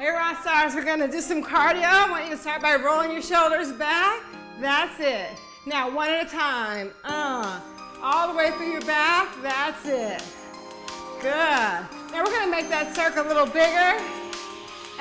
Hey, rock stars, we're gonna do some cardio. I want you to start by rolling your shoulders back. That's it. Now, one at a time. Uh, all the way through your back. That's it. Good. Now we're gonna make that circle a little bigger.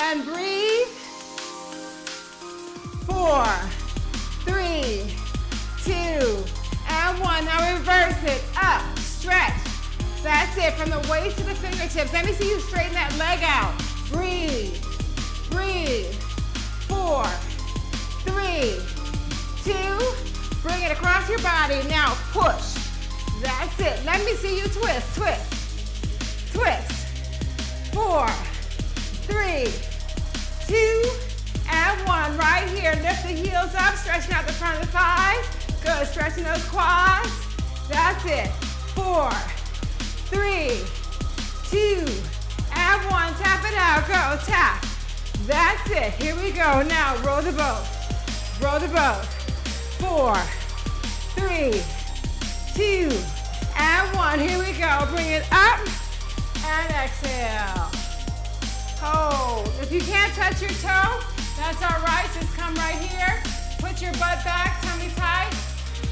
And breathe. Four, three, two, and one. Now reverse it. Up, stretch. That's it, from the waist to the fingertips. Let me see you straighten that leg out. Breathe. Breathe. Four, three, two. Bring it across your body. Now push. That's it. Let me see you twist, twist, twist. Four, three, two, and one. Right here. Lift the heels up, stretching out the front of the thighs. Good. Stretching those quads. That's it. Four, three, two, and one. Tap it out. Go. Tap. That's it. Here we go. Now roll the boat. Roll the boat. Four, three, two, and one. Here we go. Bring it up and exhale. Hold. If you can't touch your toe, that's all right. Just come right here. Put your butt back, tummy tight,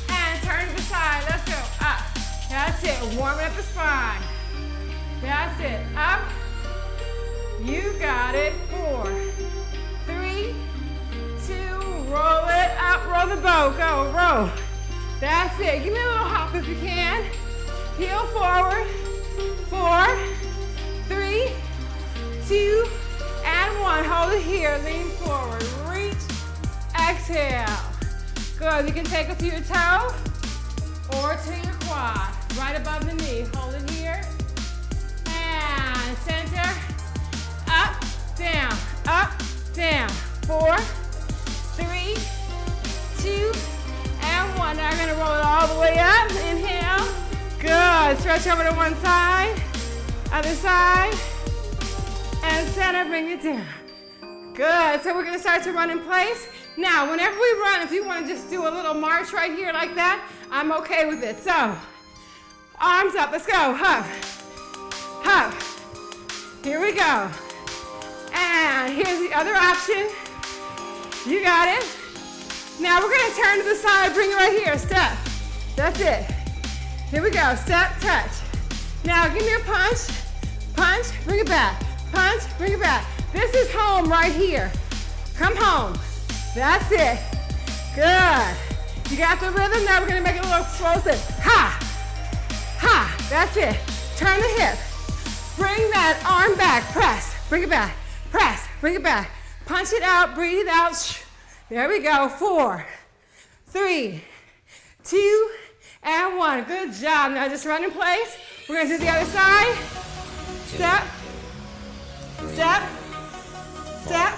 and turn to the side. Let's go. Up. That's it. Warm up the spine. That's it. Up. You got it. Four, three, two, roll it up, roll the bow. Go, roll. That's it. Give me a little hop if you can. Heel forward. Four, three, two, and one. Hold it here. Lean forward. Reach. Exhale. Good. You can take it to your toe or to your quad. Right above the knee. Hold it here. Down, up, down. Four, three, two, and one. Now I'm gonna roll it all the way up. Inhale. Good. Stretch over to one side. Other side. And center, bring it down. Good. So we're gonna start to run in place. Now, whenever we run, if you wanna just do a little march right here like that, I'm okay with it. So, arms up, let's go. Hop, hop. Here we go. And here's the other option. You got it. Now we're gonna turn to the side, bring it right here, step. That's it. Here we go, step, touch. Now give me a punch, punch, bring it back, punch, bring it back. This is home right here. Come home. That's it. Good. You got the rhythm, now we're gonna make it a little explosive. Ha, ha, that's it. Turn the hip. Bring that arm back, press, bring it back, press, bring it back. Punch it out, breathe out. There we go, four, three, two, and one. Good job. Now just run in place. We're gonna do the other side. Step, step, step,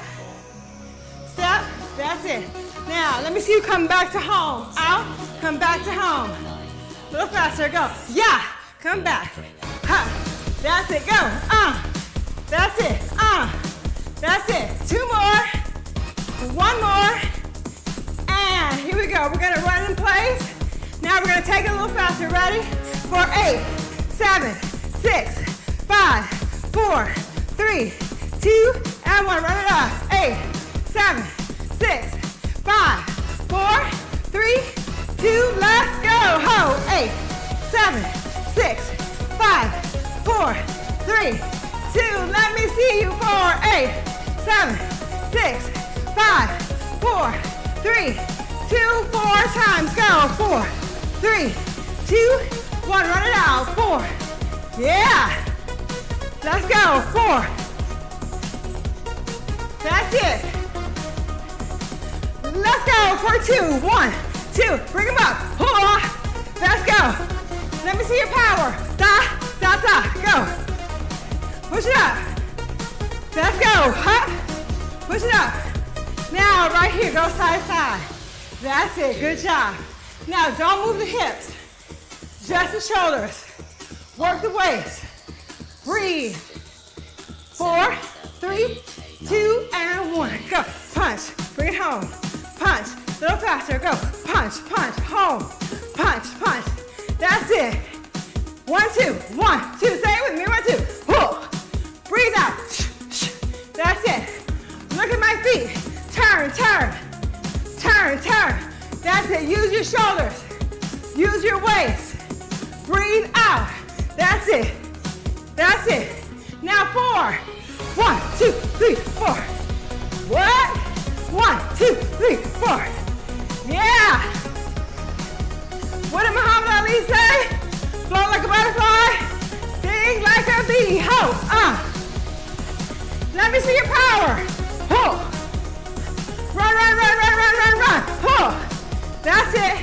step. That's it. Now, let me see you come back to home. Out, come back to home. A little faster, go. Yeah, come back. Ha. That's it, go. Uh, that's it. Uh, that's it. Two more. One more. And here we go. We're gonna run in place. Now we're gonna take it a little faster. Ready? For eight, seven, six, five, four, three, two, and one. Run it up. Eight, seven, six, five, four, three, two. Let's go. Hold. Eight, seven, six, five, four, three, two. Let me see you. Four, eight, seven, six, five, four, three, two, four times. Go. Four, three, two, one. Run it out. Four. Yeah. Let's go. Four. That's it. Let's go for two. One, two. Bring them up. Let's go. Let me see your power. Da, da, da. Go. Push it up. Let's go. Hop. Push it up. Now, right here, go side, side. That's it, good job. Now, don't move the hips, just the shoulders. Work the waist. Breathe. Four, three, two, and one. Go, punch, bring it home. Punch, a little faster, go. Punch, punch, home. Punch, punch. That's it. One, two, one, two. Say it with me, one, two. Pull. Breathe out. That's it. Your feet. Turn, turn, turn, turn. That's it. Use your shoulders. Use your waist. Breathe out. That's it. That's it. Now four. One, two, three, four. What? One, two, three, four. Yeah. What did Muhammad Ali say? Float like a butterfly. Sing like a bee. Ho. Uh. Let me see your power. Run, run, run, run, run, run. Ho. That's it.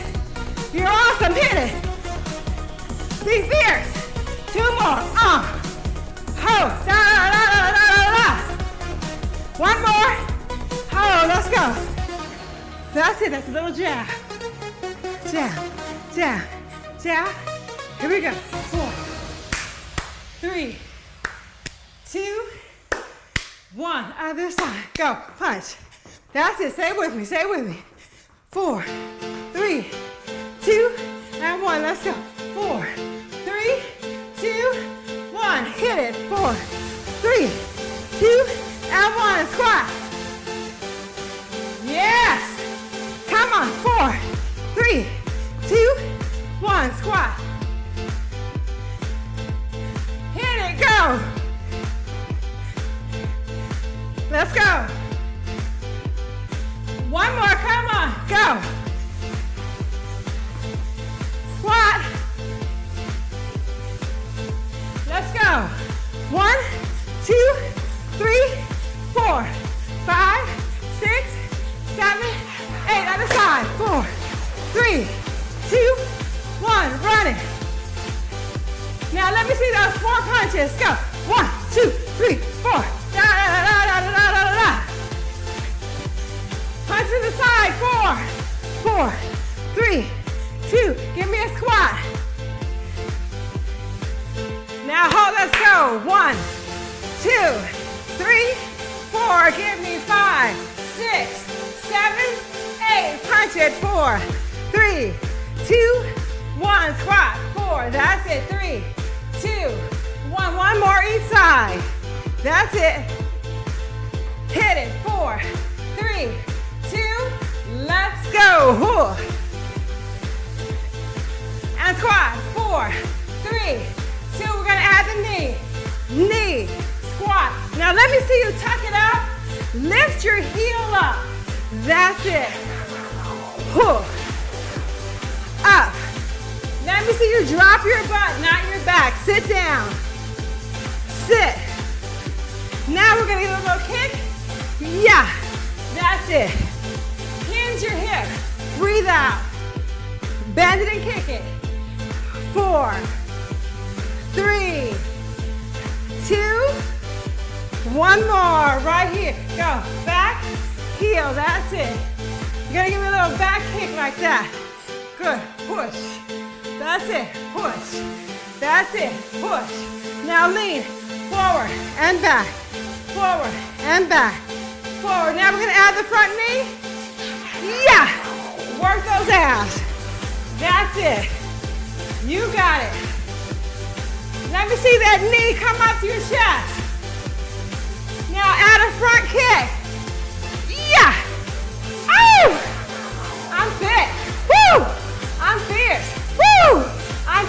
You're awesome. Hit it. Be fierce. Two more. Uh. Ho. Da, da, da, da, da, da, da. One more. Ho. Let's go. That's it. That's a little jab. Jab. Jab. Jab. Here we go. Four. Three. Two. One. Other side. Go. Punch. That's it. Stay with me. Stay with me. Four, three, two, And one. Let's go. Four three, two, one. Hit it. Four, three, two, and one. Squat. Yes. Come on. Four, three, two, one. Squat. Hit it. Go. Let's go. Now let me see those four punches. Go. One, two, three, four. Da da da da da da da da. da. Punch to the side. Four, four, three, two. Give me a squat. Now hold. Let's go. One, two, three, four. Give me five, six, seven, eight. Punch it. Four, three, two, one. Squat. Four. That's it. Three two, one. One more each side. That's it. Hit it. Four, three, two. Let's go. And squat. Four, three, two. We're gonna add the knee. Knee. Squat. Now let me see you tuck it up. Lift your heel up. That's it. Up. Let me see you drop your butt, not your back. Sit down. Sit. Now we're gonna give a little kick. Yeah. That's it. Hinge your hip. Breathe out. Bend it and kick it. Four, three, two, one more. Right here. Go. Back, heel. That's it. You're gonna give me a little back kick like that. Good. Push. That's it. Push. That's it. Push. Now lean forward and back. Forward and back. Forward. Now we're gonna add the front knee. Yeah. Work those abs. That's it. You got it. Let me see that knee come up to your chest. Now add a front kick. Yeah. Oh! I'm fit. Woo! I'm fierce. Woo! I'm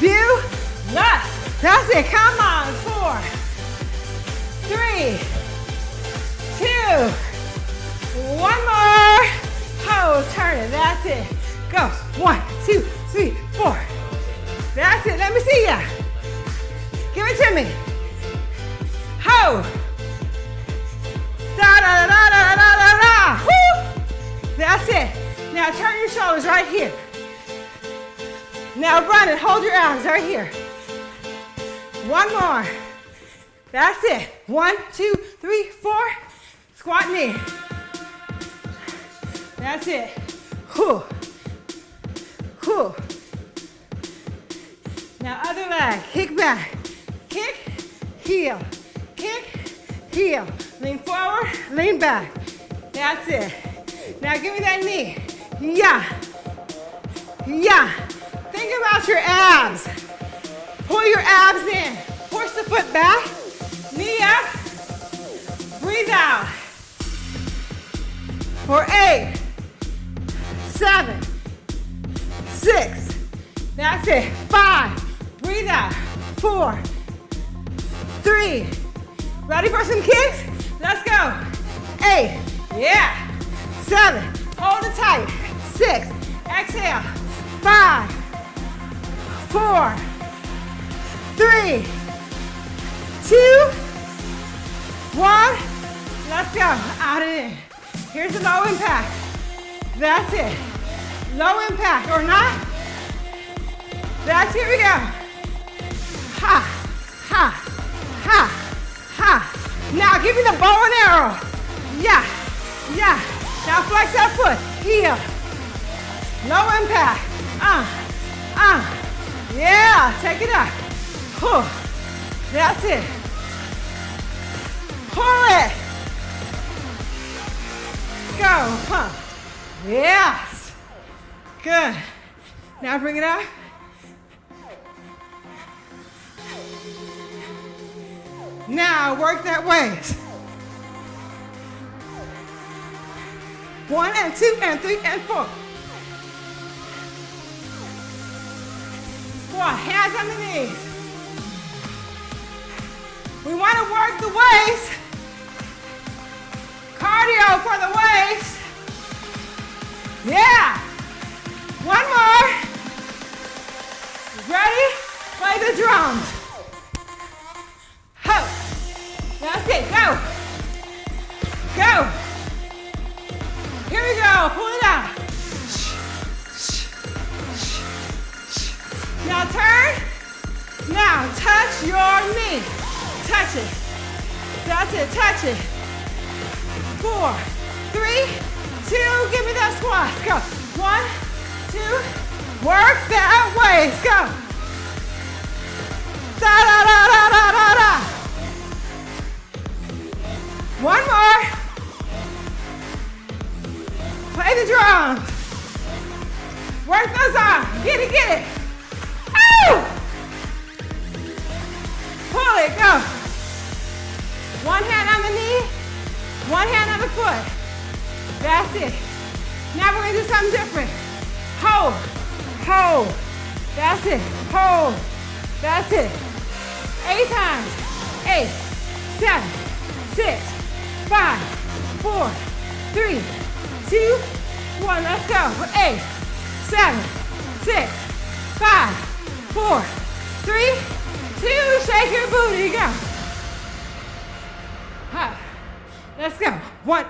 fabulous. That's it. Come on. Four, three, two, one more. Oh, turn it. That's it. Go. One, two, three, four. That's it. Let me see ya. Give it to me. Ho. Da da da da da da da da. Woo. That's it. Now turn your shoulders right here. Now run it. Hold your arms right here. One more. That's it. One, two, three, four. Squat knee. That's it. Whew. Whew. Now other leg, kick back, kick, heel, kick, heel. Lean forward, lean back. That's it. Now give me that knee. Yeah. Yeah. Think about your abs. Pull your abs in. Push the foot back, knee up, breathe out. for eight, seven, six, that's it, five, breathe out, four, three, ready for some kicks? Let's go, eight, yeah, seven, hold it tight, six, exhale, five, four, three, two, one, let's go, out and in. Here's a low impact. That's it. Low impact or not. That's here we go. Ha, ha, ha, ha. Now give me the bow and arrow. Yeah, yeah. Now flex that foot. Heel. Low impact. Uh, uh. Yeah, take it. Pull. That's it. Pull it. Go, pump. Yes. Good. Now bring it up. Now work that waist. One and two and three and four. Hands on the knees. We want to work the waist. Cardio for the waist. Yeah. One more. Ready? Play the drums.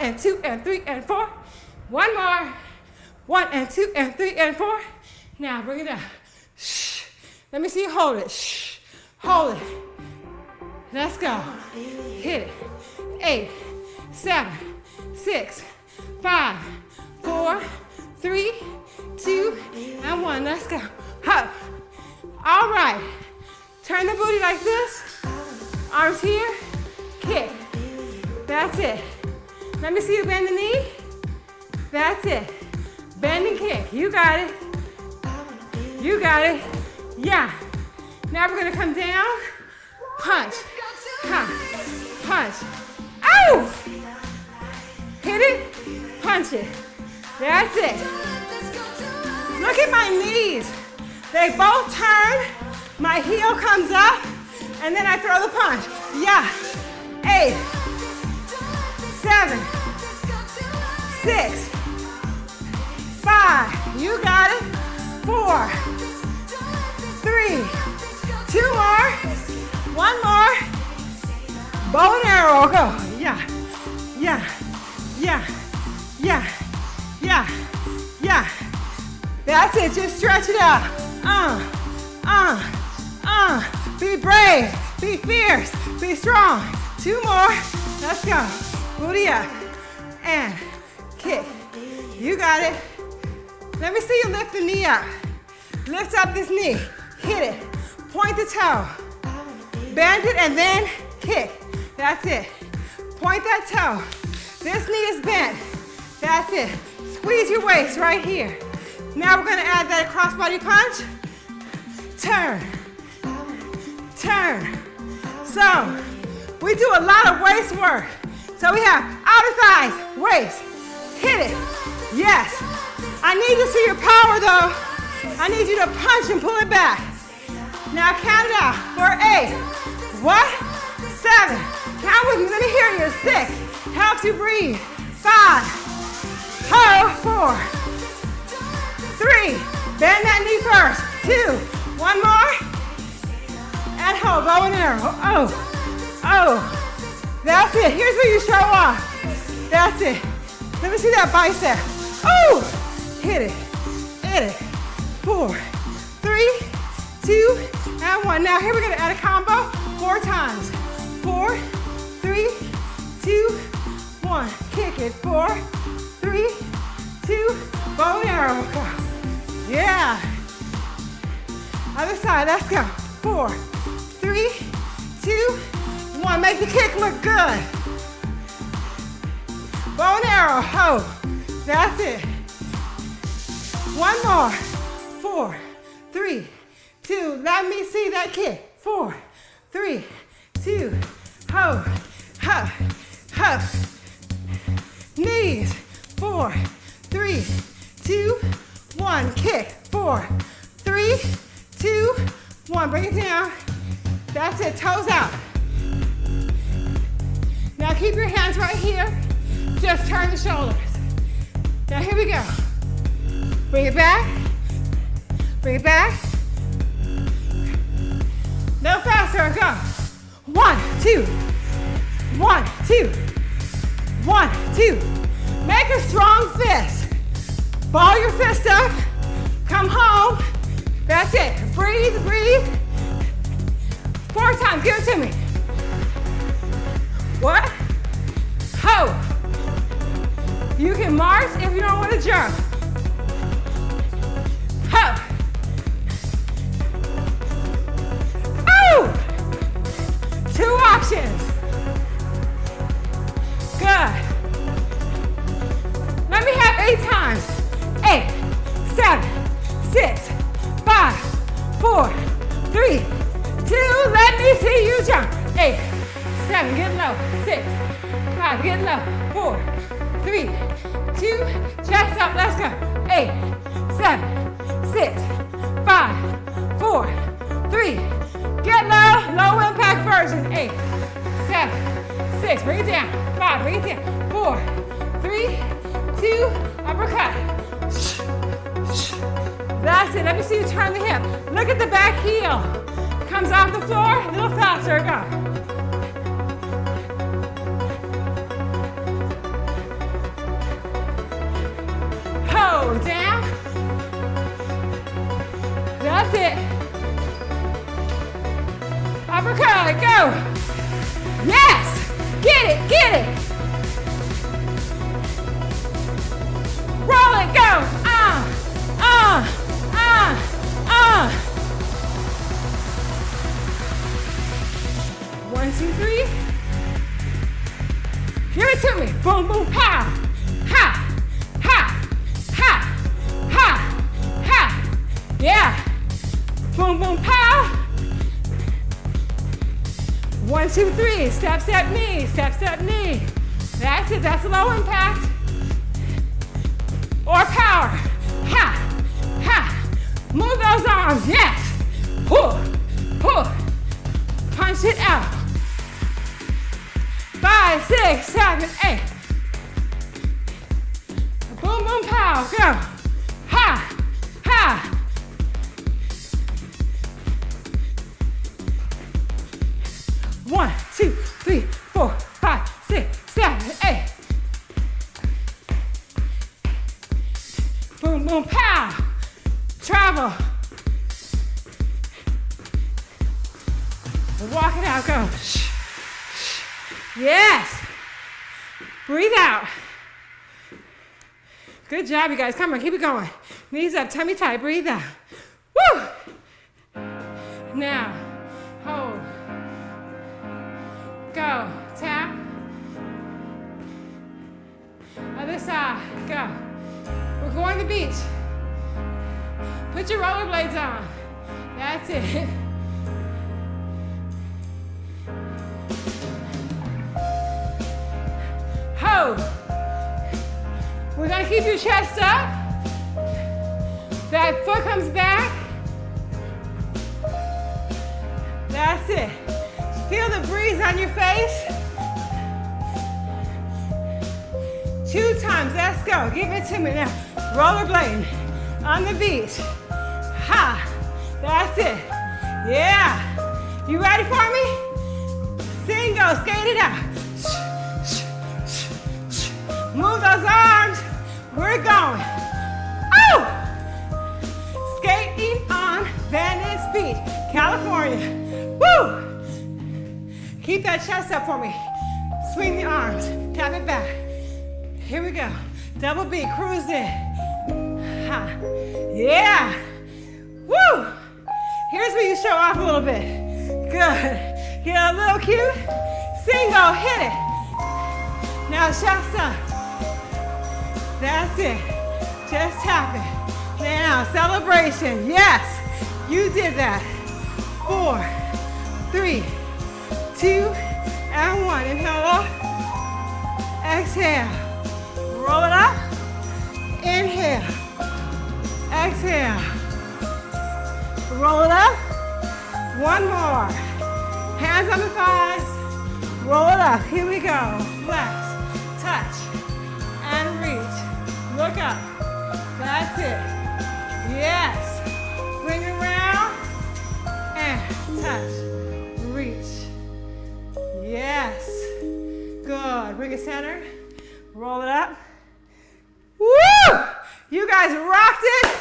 And two and three and four. One more. One and two and three and four. Now bring it down. Shh. Let me see you hold it. Shh. Hold it. Let's go. Hit it. Eight, seven, six, five, four, three, two, and one. Let's go. Up. All right. Turn the booty like this. Arms here. Kick. That's it. Let me see you bend the knee. That's it. Bend and kick. You got it. You got it. Yeah. Now we're gonna come down. Punch. Ha. Punch. Ow! Hit it. Punch it. That's it. Look at my knees. They both turn. My heel comes up. And then I throw the punch. Yeah. Eight. Seven. Six. Five. You got it. Four. Three. Two more. One more. Bow and arrow. Go. Yeah. Yeah. Yeah. Yeah. Yeah. Yeah. That's it. Just stretch it out. Uh. Uh. Uh. Be brave. Be fierce. Be strong. Two more. Let's go. Booty up. And kick. You got it. Let me see you lift the knee up. Lift up this knee. Hit it. Point the toe. Bend it and then kick. That's it. Point that toe. This knee is bent. That's it. Squeeze your waist right here. Now we're gonna add that crossbody punch. Turn. Turn. So, we do a lot of waist work. So we have outer thighs, waist, Hit it. Yes. I need to see your power though. I need you to punch and pull it back. Now count it out for eight. What? Seven. Count with me. Let me hear you. Six. Helps you breathe. Five. Hold. Four. Three. Bend that knee first. Two. One more. And hold. Bow and arrow. Oh. Oh. That's it. Here's where you show off. That's it. Let me see that bicep. Oh. Hit it. Hit it. Four, three, two, And one. Now here we're to add a combo. Four times. Four. Three. Two. One. Kick it. Four. Three. Two. Bow and arrow. Yeah. Other side, let's go. Four, three, two, one. Make the kick look good. Bow and arrow, ho. That's it. One more. Four, three, two. Let me see that kick. Four, three, two, ho, ho, ho. Knees. Four, three, two, one. Kick, four, three, two, one. Bring it down. That's it, toes out. Now keep your hands right here. Just turn the shoulders. Now here we go. Bring it back. Bring it back. No faster, go. One, two. One, two. One, two. Make a strong fist. Ball your fist up. Come home. That's it. Breathe, breathe. Four times. Give it to me. What? Ho. You can march if you don't want to jump. Hip. Look at the back heel. Comes off the floor. A little faster. Go. Hold down. That's it. Uppercut. Go. Yes. Get it. Get it. Roll it. Go. Boom, boom, pow. One, two, three. Step, step, knee. Step, step, knee. That's it. That's low impact. Or power. Ha. Ha. Move those arms. Yes. Pull. Pull. Punch it out. Five, six, seven, eight. Boom, boom, pow. Go. Boom, boom, pow. Travel. Walk it out, go. Yes. Breathe out. Good job, you guys. Come on, keep it going. Knees up, tummy tight, breathe out. Woo! Now, Ho. We're gonna keep your chest up. That foot comes back. That's it. Feel the breeze on your face. Two times, let's go. Give it to me now. Rollerblade on the beach. Ha, that's it. Yeah. You ready for me? Single, skate it out. Move those arms. We're going. Oh! Skating on Venice Beach, California. Woo! Keep that chest up for me. Swing the arms. Tap it back. Here we go. Double B, cruise in. Ha. Yeah. Woo! Here's where you show off a little bit. Good. Get a little cute. Single, hit it. Now Shasta. That's it. Just tap it. Now, celebration. Yes, you did that. Four, three, two, and one. Inhale up. Exhale. Roll it up. Inhale. Exhale. Roll it up. One more. Hands on the thighs. Roll it up. Here we go. Flex. Touch. And reach. Look up. That's it. Yes. Bring it around. And touch. Reach. Yes. Good. Bring it center. Roll it up. Woo! You guys rocked it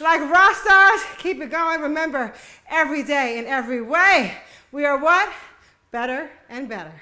like rock stars. Keep it going. Remember, every day in every way, we are what? Better and better.